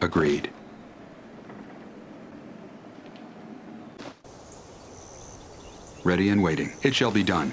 Agreed. Ready and waiting. It shall be done.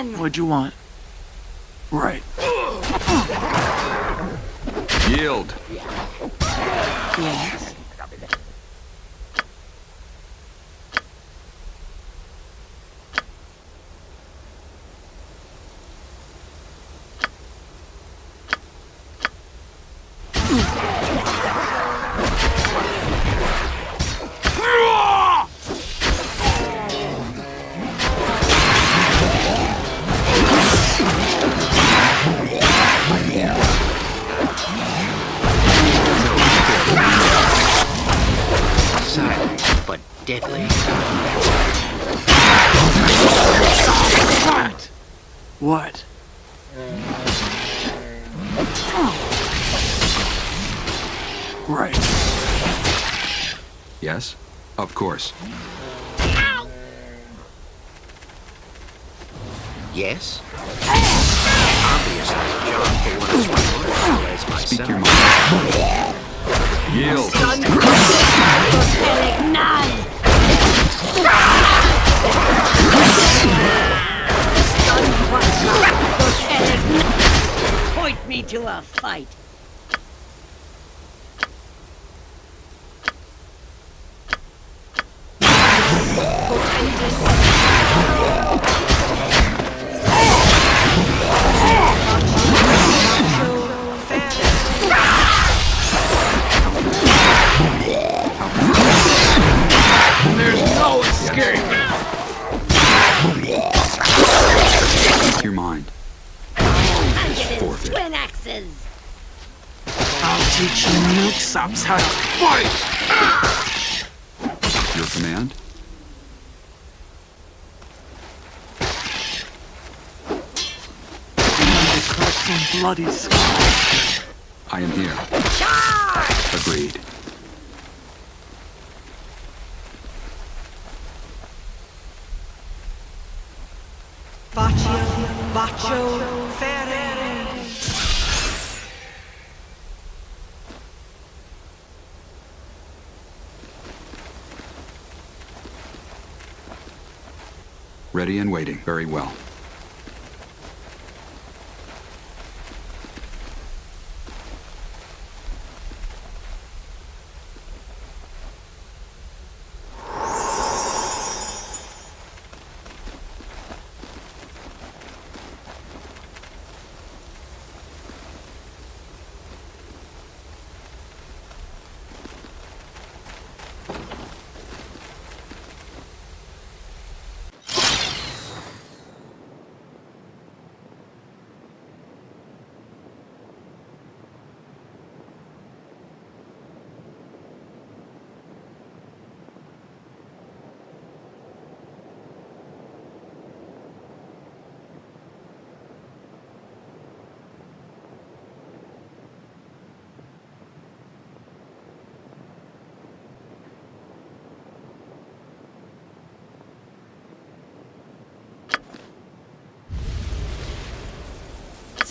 What'd you want? Yes? Obviously, John for what it's worth, as myself. Speak your mind. Yield. Gustan guarda, dos elegnan. Gustan guarda, dos elegnan. Point me to a fight. There's no escape. Speak your mind. Forfeit. Twin axes. I'll teach you milksops how to fight. Your command? And to collect some bloody scars. I am here. Agreed. Ready and waiting. Very well.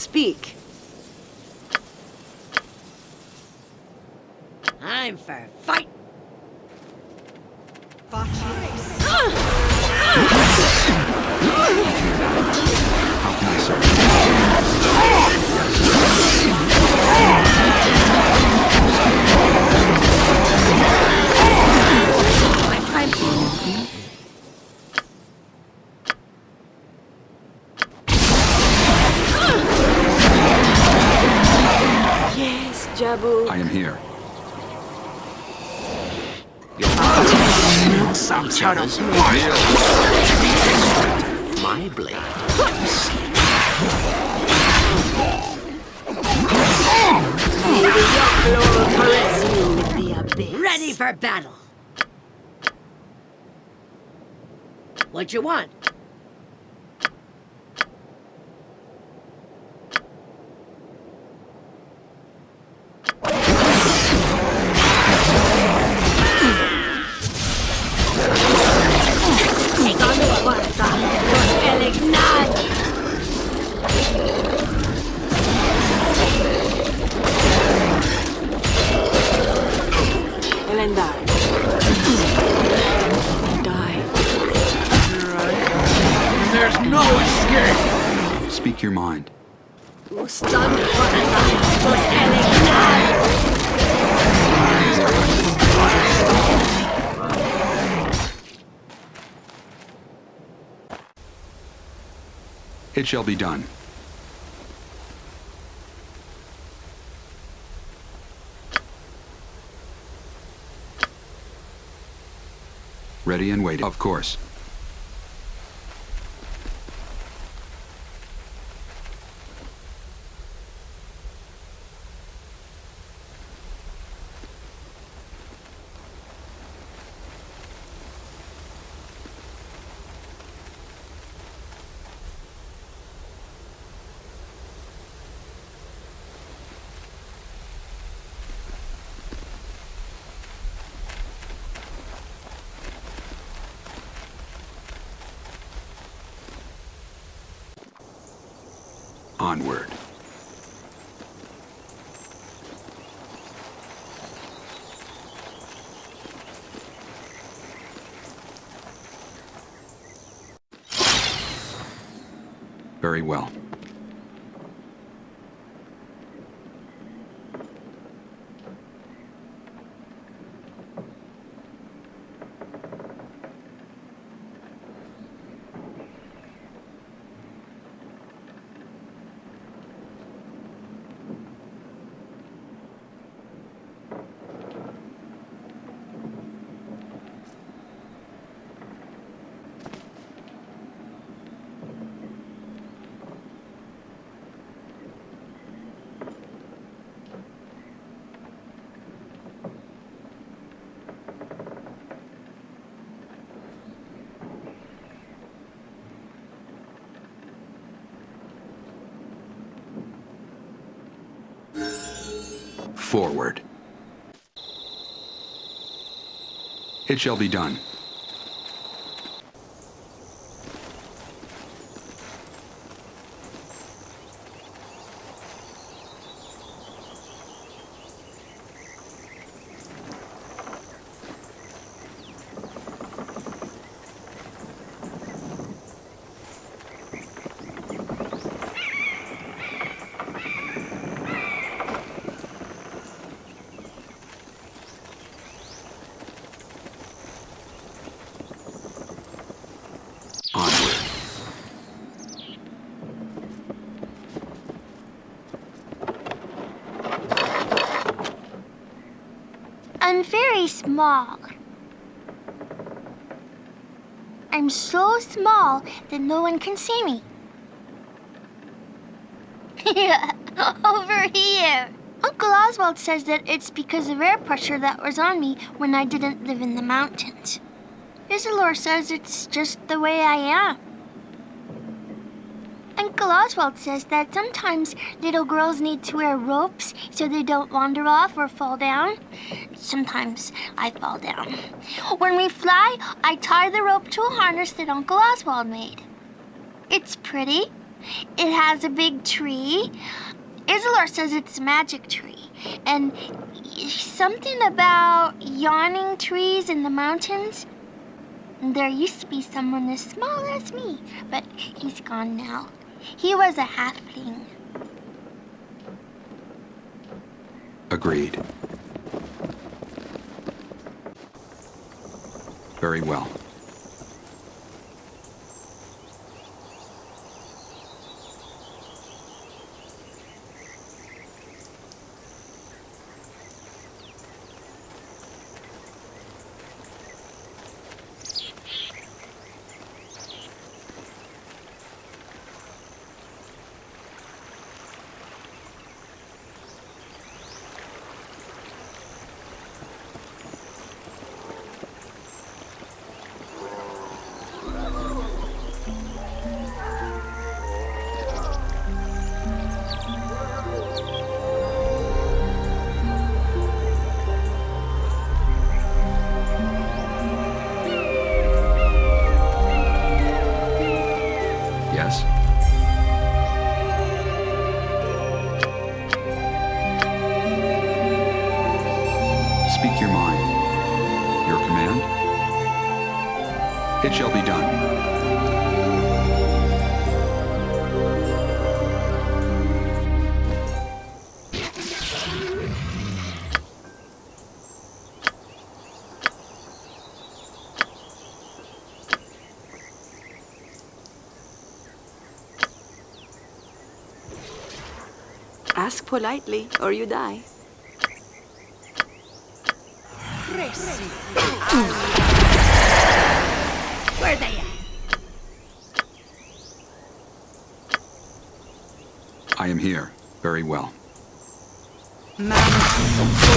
Speak. I'm for fight. Battle. What you want? It shall be done. Ready and waiting. Of course. Onward. Very well. Forward. It shall be done. I'm I'm so small that no one can see me. Over here. Uncle Oswald says that it's because of air pressure that was on me when I didn't live in the mountains. Isilor says it's just the way I am. Oswald says that sometimes little girls need to wear ropes so they don't wander off or fall down. Sometimes I fall down. When we fly, I tie the rope to a harness that Uncle Oswald made. It's pretty. It has a big tree. Isilor says it's a magic tree. And something about yawning trees in the mountains. There used to be someone as small as me, but he's gone now. He was a halfling. Agreed. Very well. Ask politely, or you die. Where they at? I am here. Very well. Ready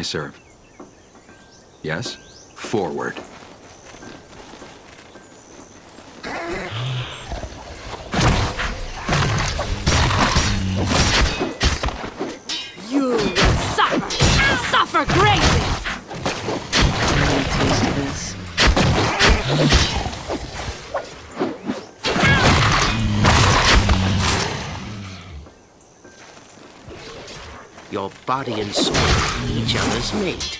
I serve? Yes? Forward. You will suffer! Suffer greatly! Your body and soul, each other's mate.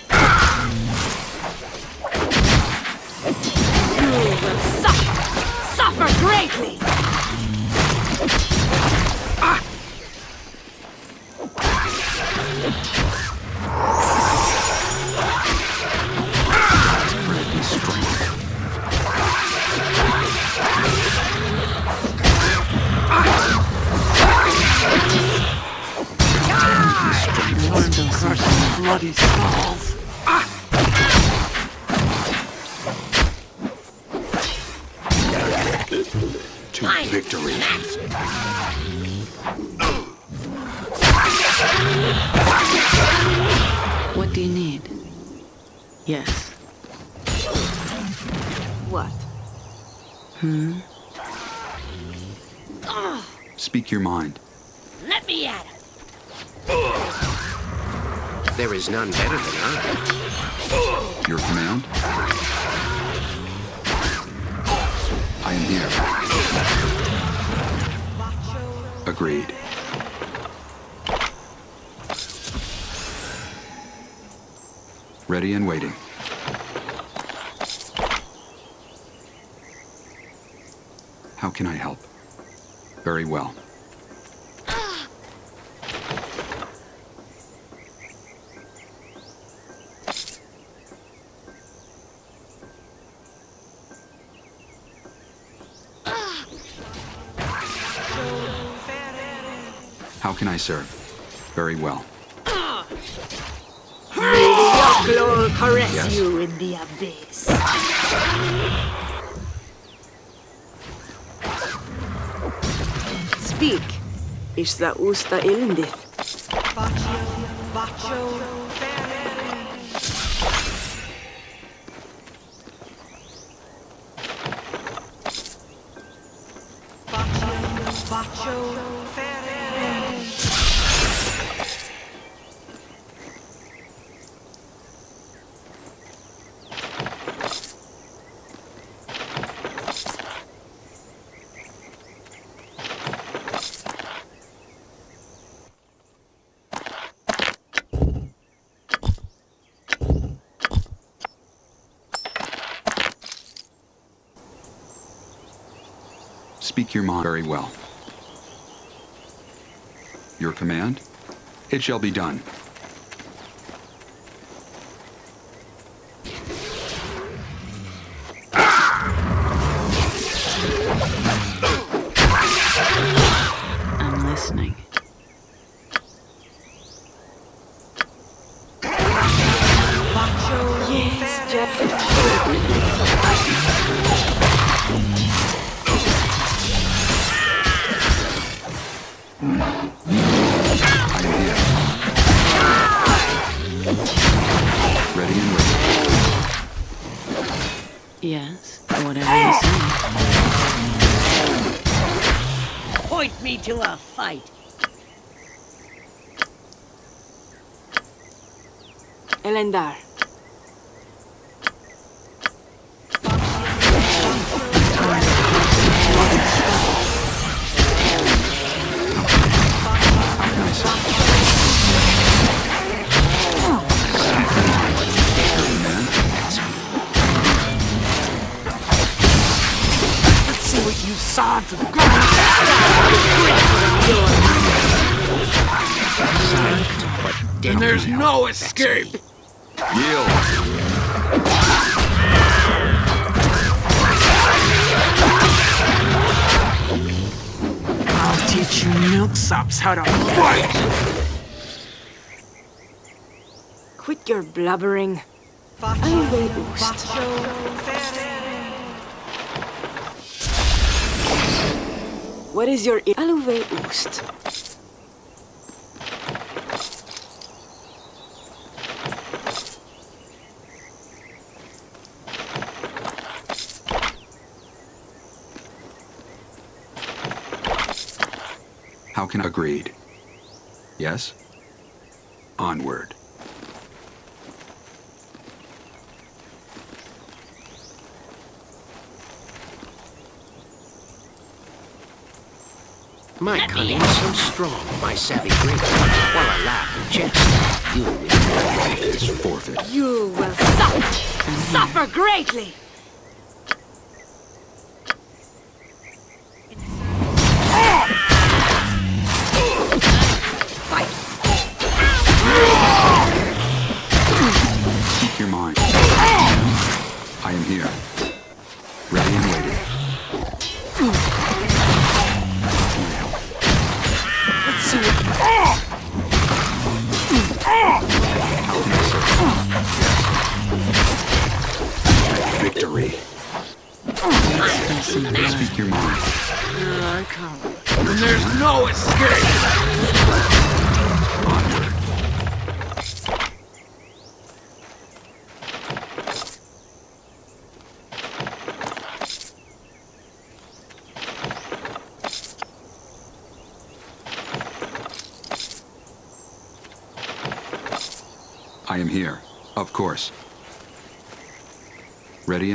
You will suffer! Suffer greatly! I help? Very well. How can I serve? Very well. Caress Yes. you in the abyss. Speak. is the usta ilindith. Speak your mind very well. Your command? It shall be done. To a fight. Elendar. How can I serve? Your command? Let's see what you sod for the And there's no escape! Yield! I'll teach you milksops how to fight! Quit your blubbering. Alwe Oost. What is your Alwe Oost? How can I agreed? Yes? Onward. My cunning is so strong, my savvy great. While I laugh and jest, you will Is forfeit. You will suffer. Suffer greatly.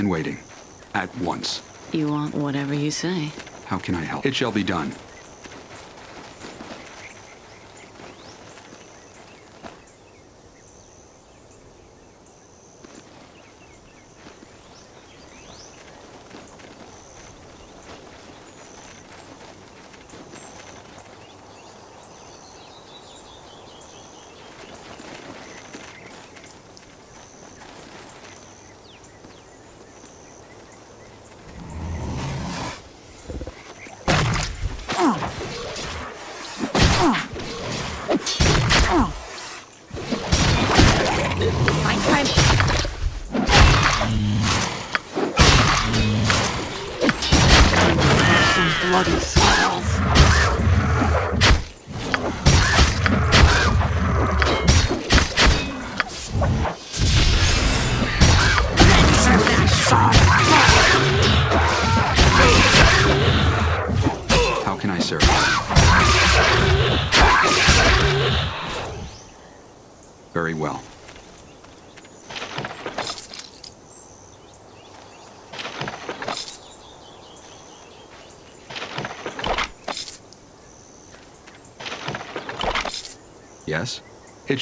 And waiting. At once. You want whatever you say. How can I help? It shall be done. My time. Some bloody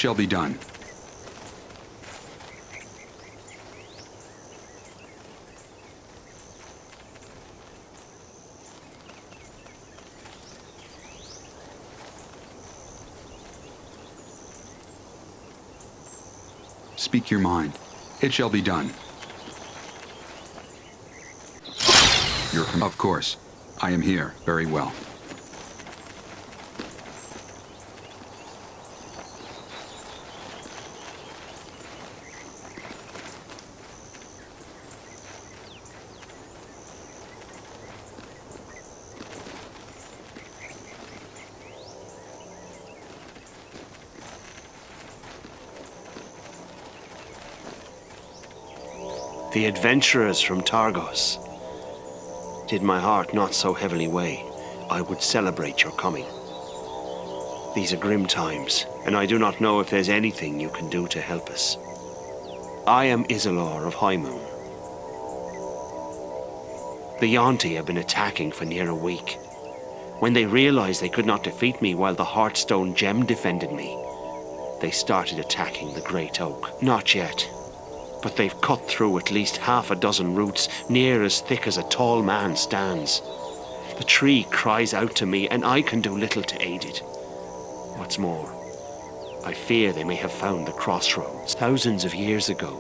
shall be done. Speak your mind. It shall be done. Your com- Of course. I am here. Very well. The adventurers from Targos. Did my heart not so heavily weigh, I would celebrate your coming. These are grim times, and I do not know if there's anything you can do to help us. I am Isilor of High Moon. The Yuan-ti have been attacking for near a week. When they realized they could not defeat me while the Heartstone Gem defended me, they started attacking the Great Oak. Not yet, but they've cut through at least half a dozen roots, near as thick as a tall man stands. The tree cries out to me, and I can do little to aid it. What's more, I fear they may have found the crossroads. Thousands of years ago,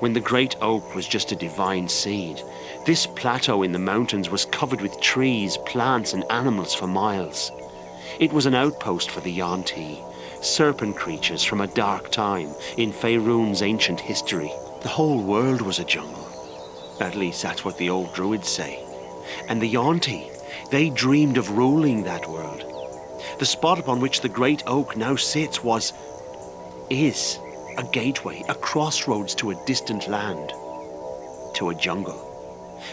when the great oak was just a divine seed, this plateau in the mountains was covered with trees, plants, and animals for miles. It was an outpost for the Yuan-ti, serpent creatures from a dark time in Faerun's ancient history. The whole world was a jungle. At least that's what the old druids say. And the Yuan-ti, they dreamed of ruling that world. The spot upon which the great oak now sits was, is, a gateway, a crossroads to a distant land. To a jungle.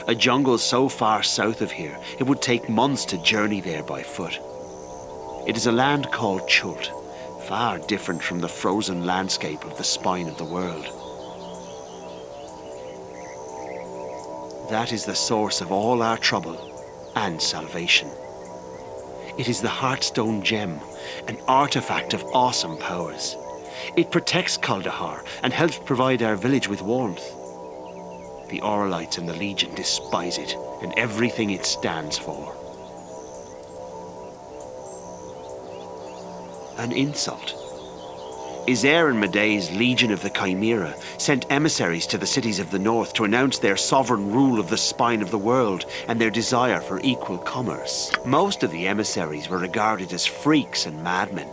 A jungle so far south of here, it would take months to journey there by foot. It is a land called Chult, far different from the frozen landscape of the spine of the world. That is the source of all our trouble and salvation. It is the Heartstone Gem, an artifact of awesome powers. It protects Kuldahar and helps provide our village with warmth. The Orlites and the Legion despise it and everything it stands for. An insult. Isair and Madae's Legion of the Chimera sent emissaries to the cities of the north to announce their sovereign rule of the spine of the world and their desire for equal commerce. Most of the emissaries were regarded as freaks and madmen.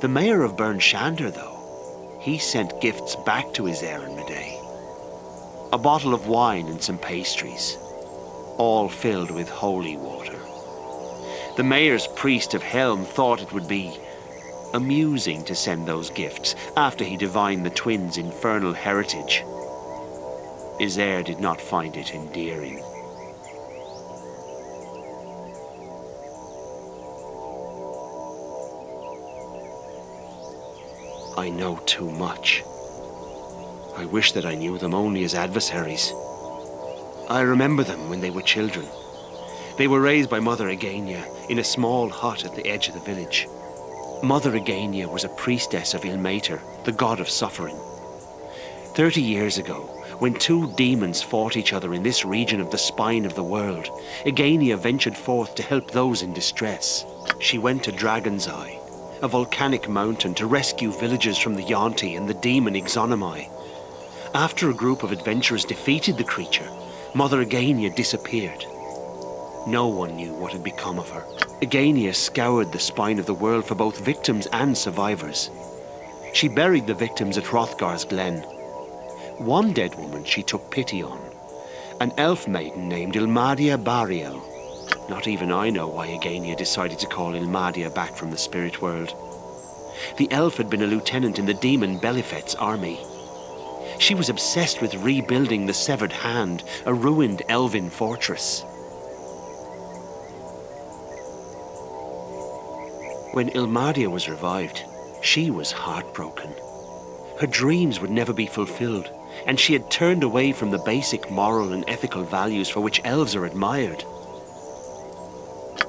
The mayor of Bryn Shander, though, he sent gifts back to Isair and Madae. A bottle of wine and some pastries, all filled with holy water. The mayor's priest of Helm thought it would be amusing to send those gifts after he divined the twins' infernal heritage. Isair did not find it endearing. I know too much. I wish that I knew them only as adversaries. I remember them when they were children. They were raised by Mother Egenia in a small hut at the edge of the village. Mother Egenia was a priestess of Ilmater, the god of suffering. Thirty years ago, when two demons fought each other in this region of the spine of the world, Egenia ventured forth to help those in distress. She went to Dragon's Eye, a volcanic mountain, to rescue villagers from the Yuan-ti and the demon Yxunomei. After a group of adventurers defeated the creature, Mother Egenia disappeared. No one knew what had become of her. Egenia scoured the spine of the world for both victims and survivors. She buried the victims at Hrothgar's Glen. One dead woman she took pity on, an elf maiden named Ilmadia Bariel. Not even I know why Egenia decided to call Ilmadia back from the spirit world. The elf had been a lieutenant in the demon Belhifet's army. She was obsessed with rebuilding the Severed Hand, a ruined elven fortress. When Ilmadia was revived, she was heartbroken. Her dreams would never be fulfilled, and she had turned away from the basic moral and ethical values for which elves are admired.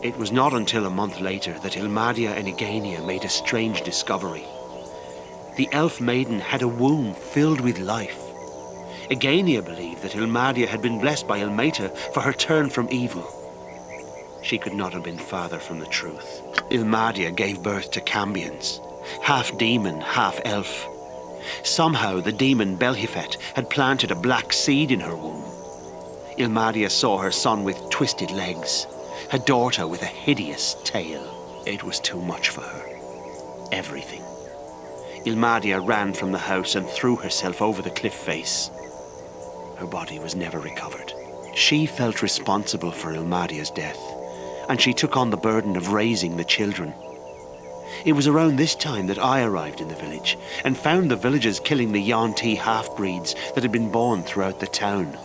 It was not until a month later that Ilmadia and Egenia made a strange discovery. The elf maiden had a womb filled with life. Egenia believed that Ilmadia had been blessed by Ilmater for her turn from evil. She could not have been farther from the truth. Ilmadia gave birth to Cambions, half demon, half elf. Somehow the demon Belhifet had planted a black seed in her womb. Ilmadia saw her son with twisted legs, her daughter with a hideous tail. It was too much for her. Everything. Ilmadia ran from the house and threw herself over the cliff face. Her body was never recovered. She felt responsible for Ilmadia's death, and she took on the burden of raising the children. It was around this time that I arrived in the village and found the villagers killing the Yuan-ti half-breeds that had been born throughout the town.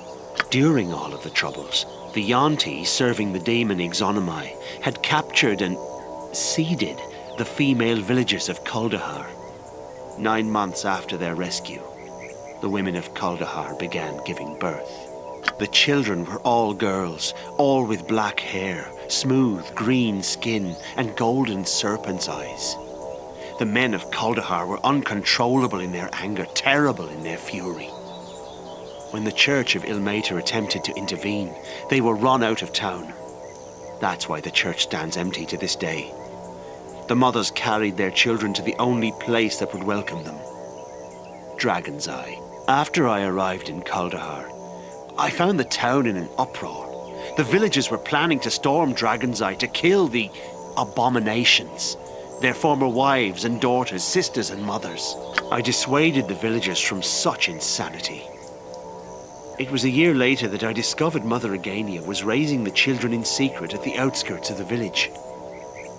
During all of the troubles, the Yuan-ti serving the demon Yxunomei had captured and seeded the female villagers of Kuldahar. Nine months after their rescue, the women of Kuldahar began giving birth. The children were all girls, all with black hair, smooth green skin, and golden serpent's eyes. The men of Kuldahar were uncontrollable in their anger, terrible in their fury. When the church of Ilmater attempted to intervene, they were run out of town. That's why the church stands empty to this day. The mothers carried their children to the only place that would welcome them. Dragon's Eye. After I arrived in Kuldahar, I found the town in an uproar. The villagers were planning to storm Dragon's Eye to kill the abominations, their former wives and daughters, sisters and mothers. I dissuaded the villagers from such insanity. It was a year later that I discovered Mother Egenia was raising the children in secret at the outskirts of the village.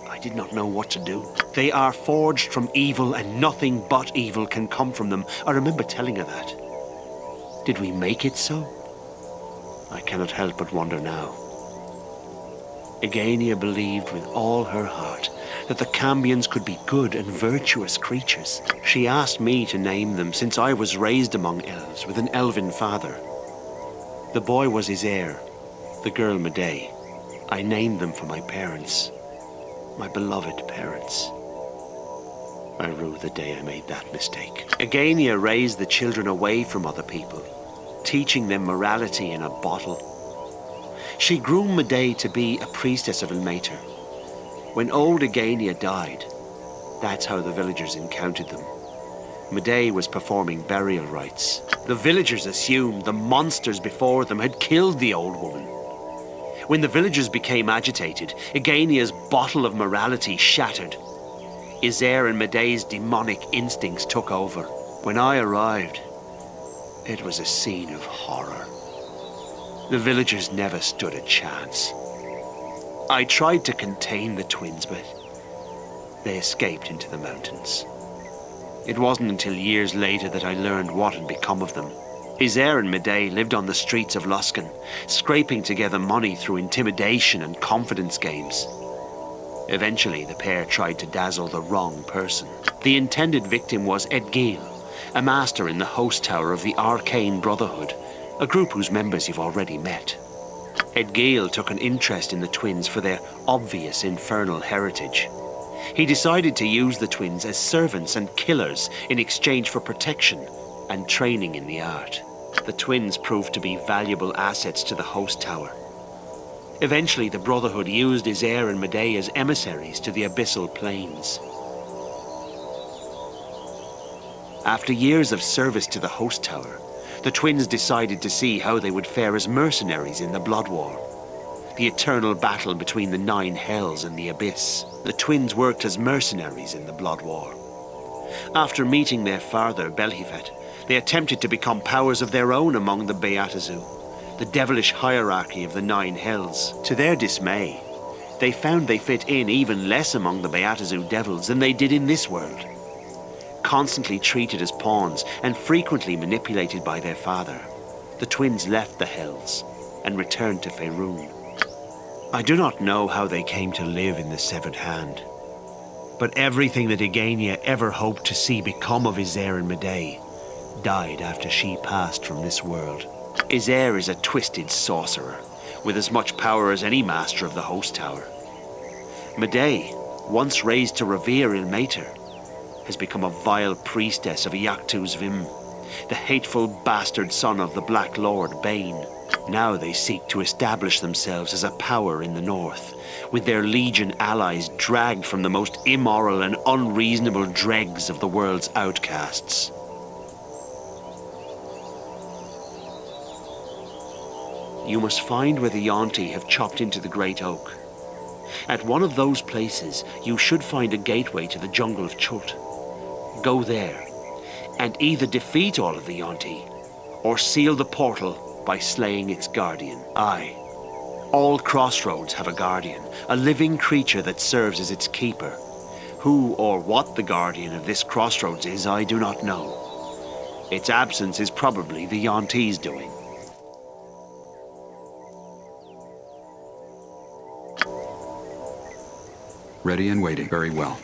I did not know what to do. They are forged from evil and nothing but evil can come from them. I remember telling her that. Did we make it so? I cannot help but wonder now. Egenia believed with all her heart that the Cambions could be good and virtuous creatures. She asked me to name them since I was raised among elves with an elven father. The boy was Isair, the girl Madae. I named them for my parents, my beloved parents. I rue the day I made that mistake. Egenia raised the children away from other people, teaching them morality in a bottle. She groomed Madae to be a priestess of Ilmater. When old Egenia died, that's how the villagers encountered them. Madae was performing burial rites. The villagers assumed the monsters before them had killed the old woman. When the villagers became agitated, Egenia's bottle of morality shattered. Isair and Madae's demonic instincts took over. When I arrived, it was a scene of horror. The villagers never stood a chance. I tried to contain the twins, but they escaped into the mountains. It wasn't until years later that I learned what had become of them. Isair and Madae lived on the streets of Luskan, scraping together money through intimidation and confidence games. Eventually, the pair tried to dazzle the wrong person. The intended victim was Edgil, a master in the host tower of the Arcane Brotherhood, a group whose members you've already met. Edgil took an interest in the twins for their obvious infernal heritage. He decided to use the twins as servants and killers in exchange for protection and training in the art. The twins proved to be valuable assets to the host tower. Eventually, the Brotherhood used Isair and Madae as emissaries to the Abyssal Planes. After years of service to the host tower, the twins decided to see how they would fare as mercenaries in the Blood War. The eternal battle between the Nine Hells and the Abyss. The twins worked as mercenaries in the Blood War. After meeting their father, Belhifet, they attempted to become powers of their own among the Baatezu, the devilish hierarchy of the Nine Hells. To their dismay, they found they fit in even less among the Baatezu devils than they did in this world. Constantly treated as pawns and frequently manipulated by their father, the twins left the Hells and returned to Faerun. I do not know how they came to live in the Severed Hand, but everything that Egenia ever hoped to see become of Isair and Madae died after she passed from this world. Isair is a twisted sorcerer, with as much power as any master of the Host Tower. Madae, once raised to revere Ilmater, has become a vile priestess of Iyachtu Xvim, the hateful bastard son of the Black Lord Bane. Now they seek to establish themselves as a power in the north, with their legion allies dragged from the most immoral and unreasonable dregs of the world's outcasts. You must find where the Yuan-ti have chopped into the Great Oak. At one of those places, you should find a gateway to the jungle of Chult. Go there, and either defeat all of the Yuan-ti, or seal the portal by slaying its guardian. Aye. All crossroads have a guardian, a living creature that serves as its keeper. Who or what the guardian of this crossroads is, I do not know. Its absence is probably the Yuan-ti's doing. Ready and waiting. Very well.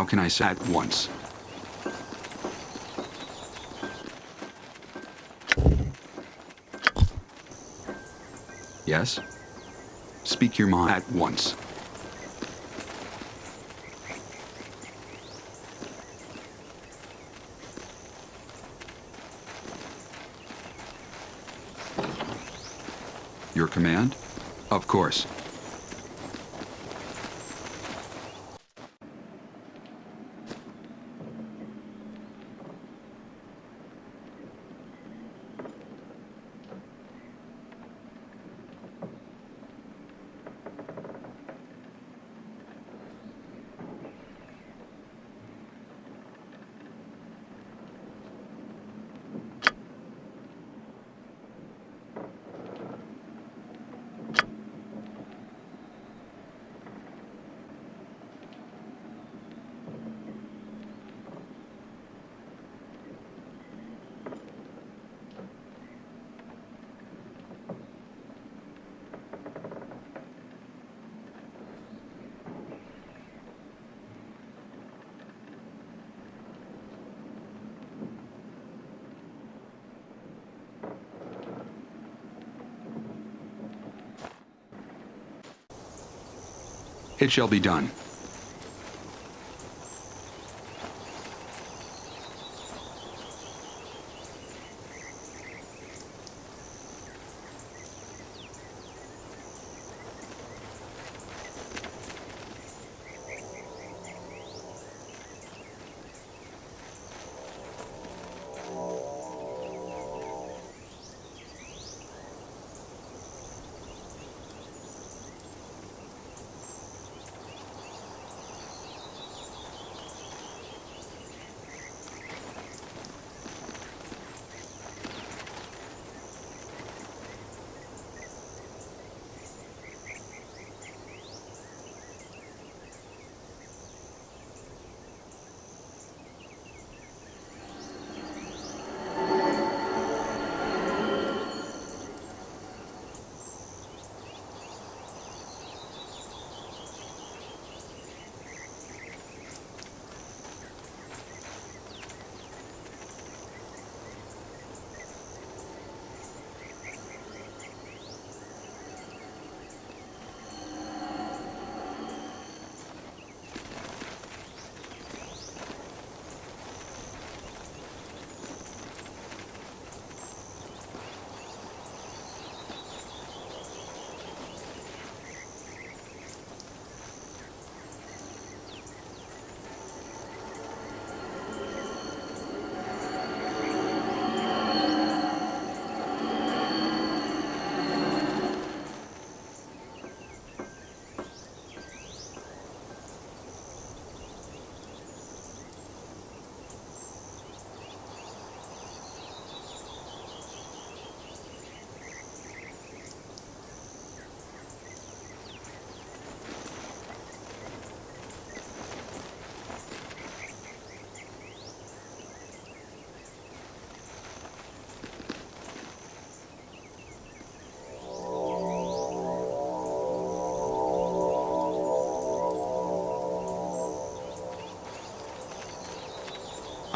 How can I say at once? Yes? Speak your mind at once. Your command? Of course. It shall be done.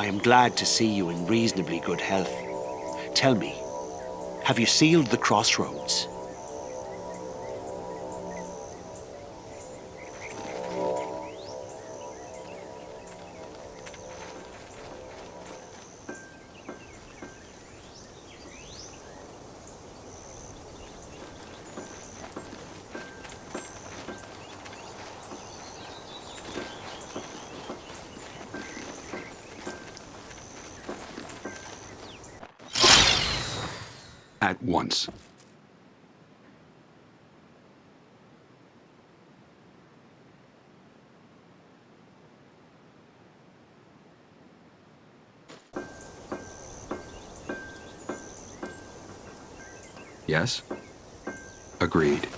I am glad to see you in reasonably good health. Tell me, have you sealed the crossroads? Yes? Agreed.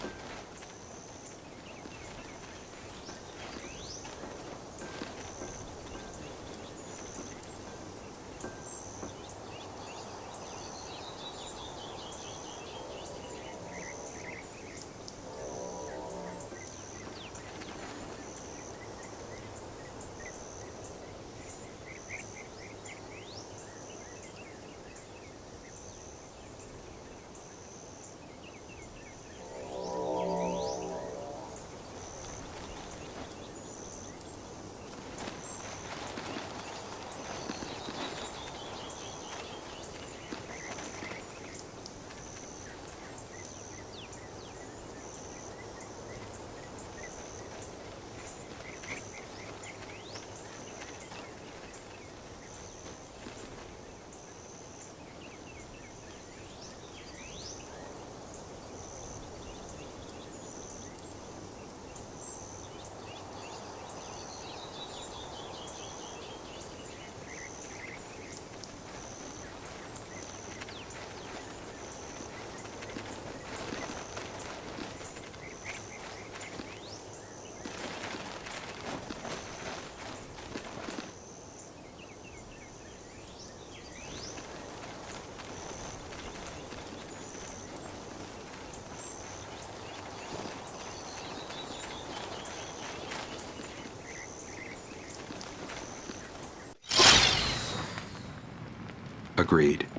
Agreed.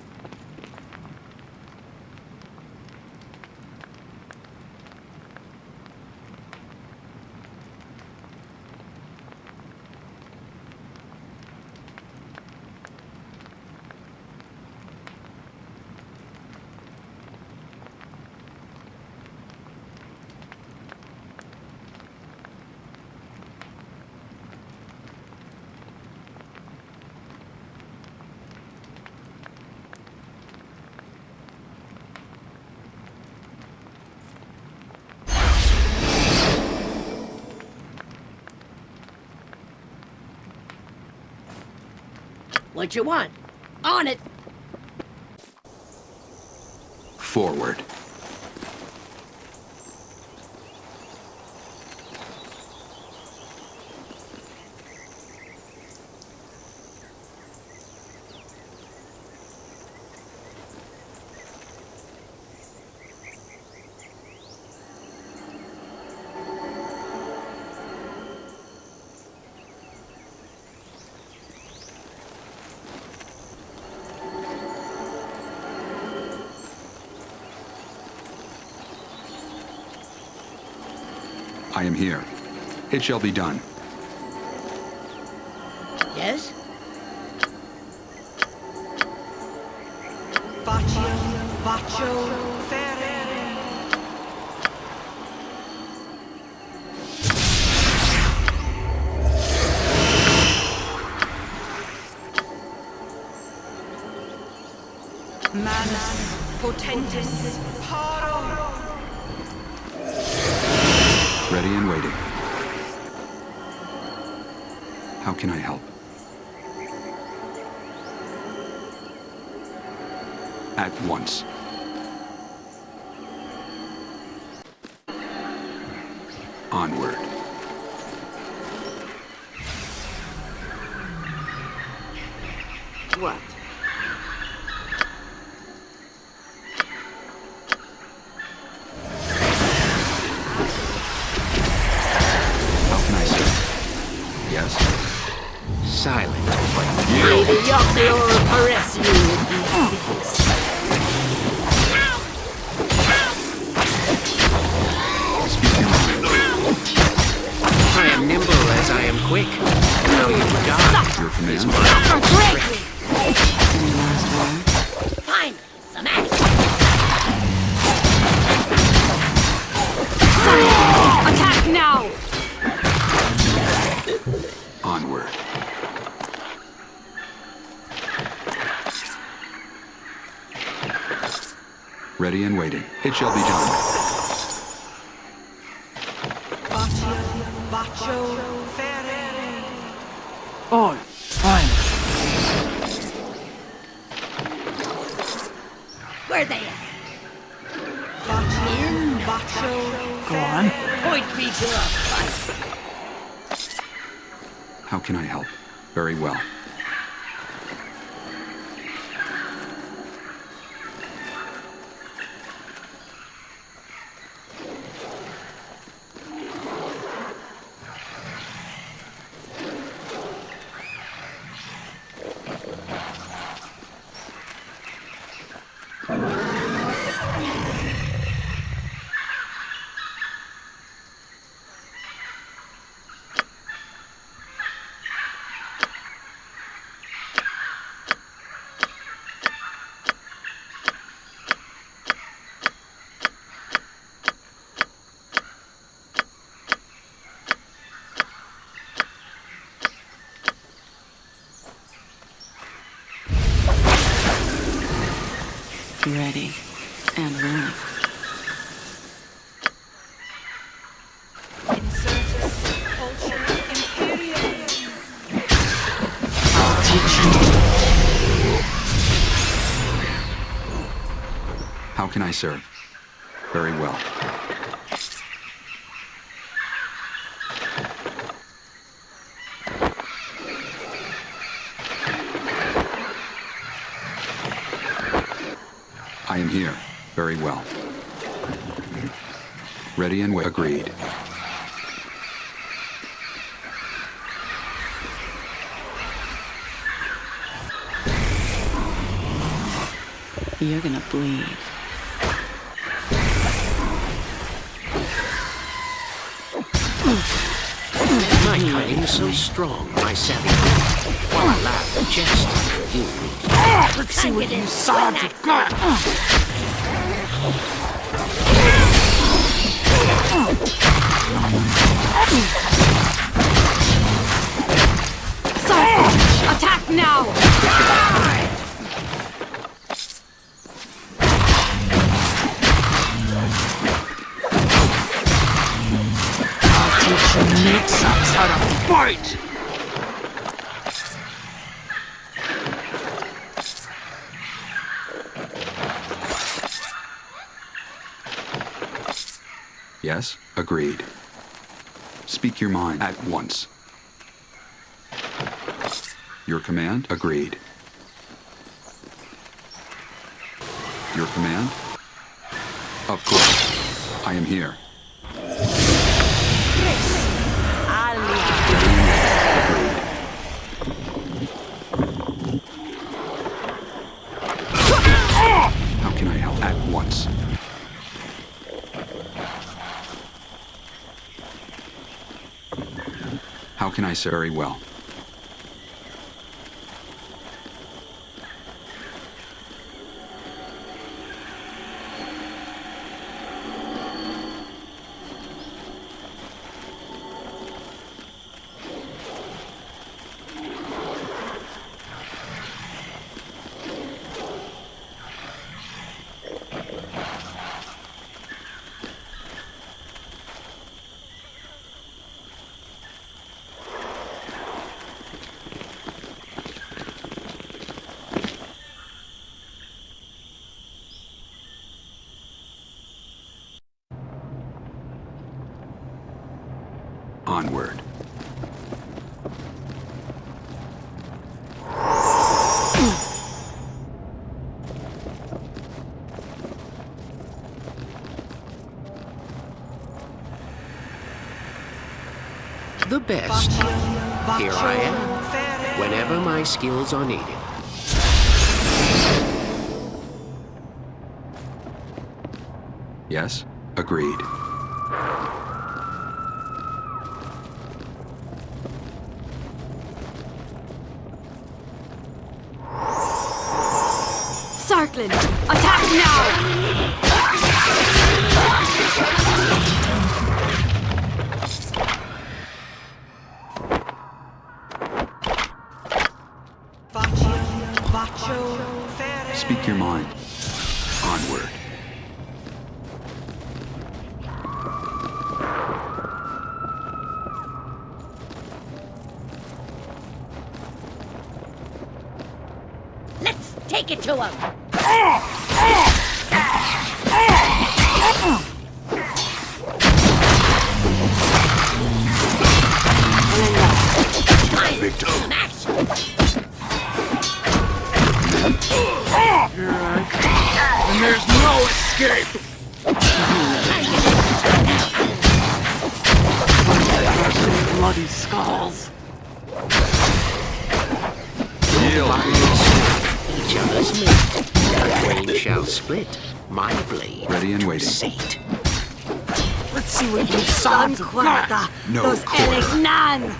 What you want? On it! Forward. I am here. It shall be done. Quick. Now you die. Your command. Fine! Some action! Attack now! Onward. Ready and waiting. It shall be done. Baccio, Baccio, Ferre. All fine. Where they at? Baccio, Baccio, Go on. Point me to a fight! How can I help? Very well. Ready and willing. Insurtus, Pulcher, Imperium. I'll teach you. How can I serve? Very well. I am here. Very well. Ready and. Agreed. You're gonna bleed. My cunning so strong, my savvy. While I laugh and jest, you Let's see what you sods have got. Attack now! Fight. Yes? Agreed. Speak your mind at once. Your command? Agreed. Your command? Of course. I am here. How can I help? At once. How can I say very well? Onward. the best. Here I am, whenever my skills are needed. Yes? Agreed. Take it to him! Ah! Ah! You sods have got. No Los quarter. Elignan!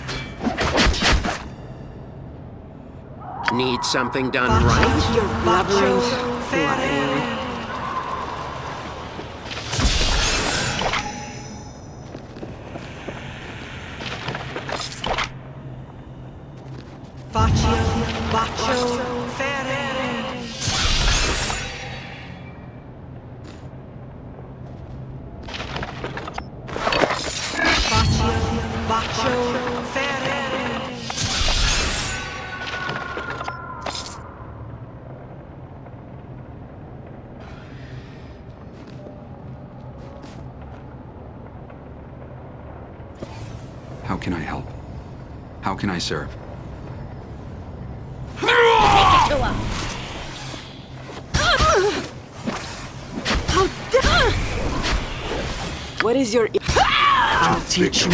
Need something done right? You're I serve. What is your... I'll teach you.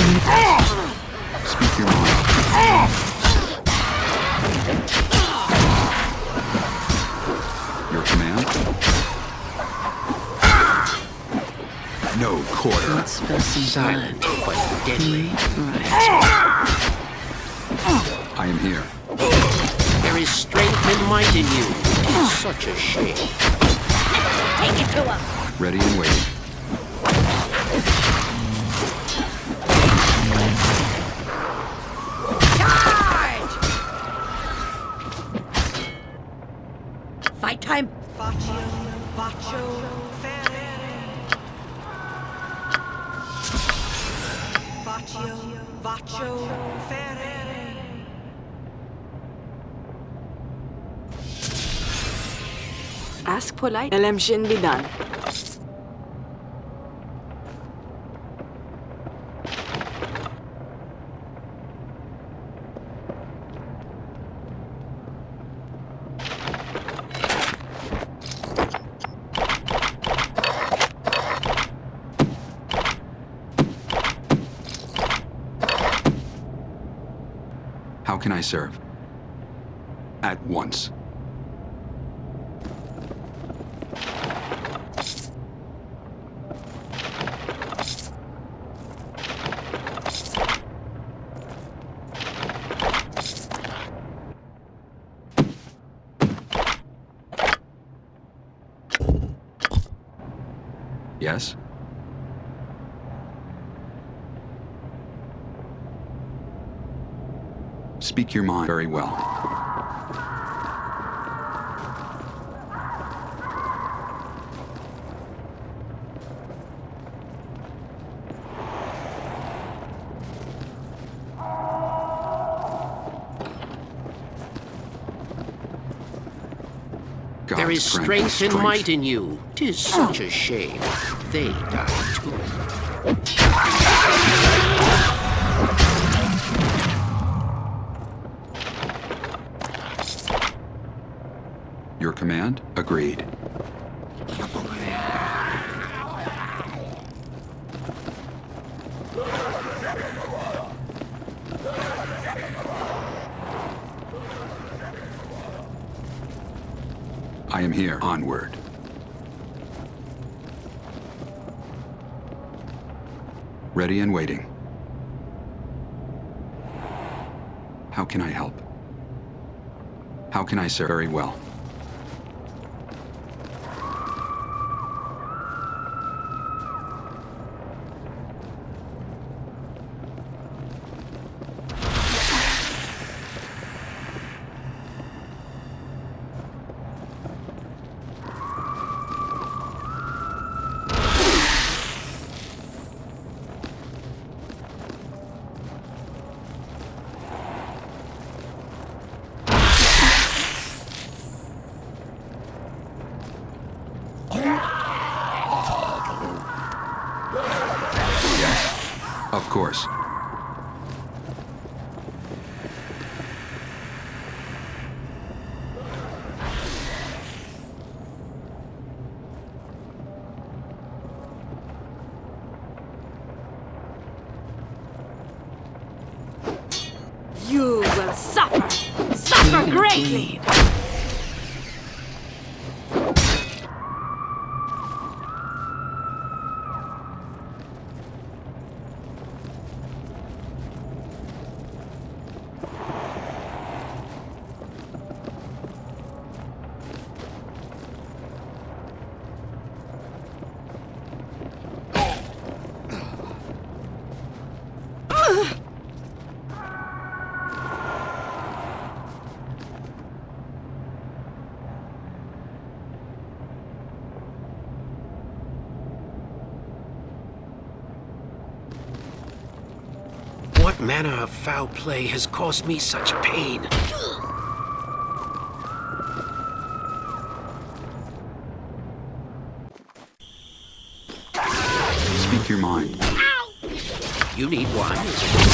Speak your mind. Your command? No quarter. Not. Silent, but deadly. Right. I am here. There is strength and might in you. It is such a shame. Take it to him! Ready and waiting. Polite. LMshin be done. How can I serve? At once. Yes? Speak your mind very well. There is God's me strength and might in you. Tis such a shame. They die too. Command? Agreed. I am here. Onward. Ready and waiting. How can I help? How can I serve very well? Suffer. Suffer greatly. Manner of foul play has caused me such pain? Speak your mind. You need wine?